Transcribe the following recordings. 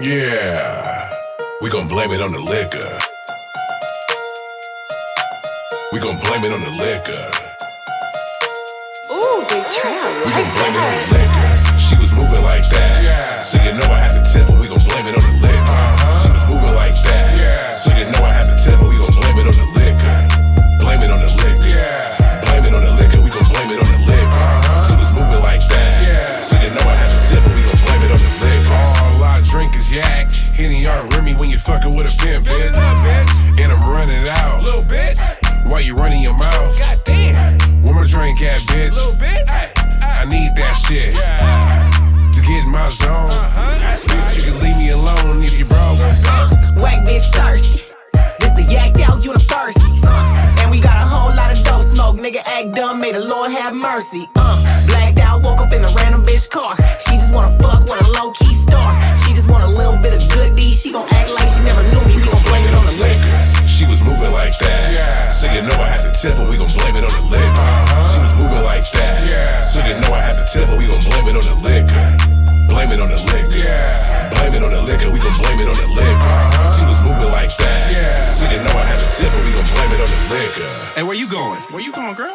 Yeah, we gon' blame it on the liquor. We gon' blame it on the liquor. Ooh, big trap. We Like gon' blame it on the liquor. She was moving like that. Yeah. So you know I had to Henny aren't Remy when you fucking with a pimp, bitch. And I'm running out. Little bitch. Why you running your mouth? Goddamn. Where my drink at, bitch? Little bitch. I need that shit. To get in my zone. Bitch, you can leave me alone if you broke. Whack bitch thirsty. This the yacked out university. Uh, and we got a whole lot of dope smoke. Nigga act dumb, may the Lord have mercy. Uh, blacked out, woke up in a random bitch car. She just wanna fuck with a low key star. She just want a little tip her. We gon' blame it on the liquor. She was moving like that. Yeah. So didn't know I had to tip her. We gon' blame it on the liquor. Blame it on the liquor. Yeah. Blame it on the liquor. We gon' blame it on the liquor. Uh-huh. She was moving like that. Yeah. She didn't know I had to tip her. We gon' blame it on the liquor. Hey, where you going? Where you going, girl?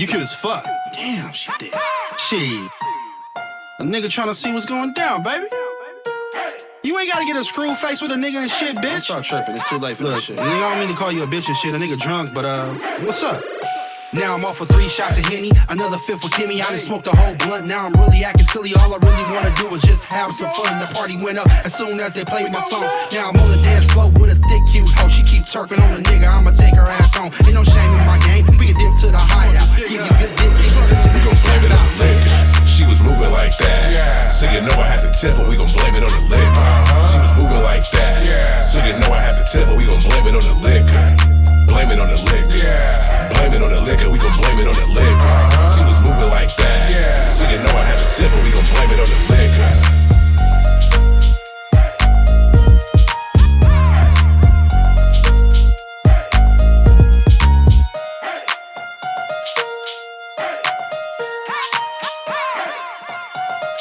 You cute as fuck. Damn, she did. She. A nigga tryna see what's going down, baby. You ain't gotta get a screw face with a nigga and shit, bitch. Stop tripping. It's too late for Look, shit. I don't mean to call you a bitch and shit. A nigga drunk, but uh, what's up? Now I'm off for three shots of Henny, another fifth with Kimmy. I done smoked a whole blunt, now I'm really acting silly. All I really wanna do is just have some fun. The party went up as soon as they played my song. Now I'm on the dance floor with a thick, cute hoe. She keep twerking on the nigga, I'ma take her ass on. Ain't no shame in my game, we can dip to the hideout. Give you good So you know I had to tip, but we gon' blame it on the liquor. She was moving like that. So you know I had to tip, but we gon' blame it on the liquor. Blame it on the liquor. Yeah. Blame it on the liquor. We gon' blame it on the liquor. Uh-huh. She was moving like that. Yeah. So you know I had to tip, but we gon' blame it on the liquor.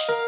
you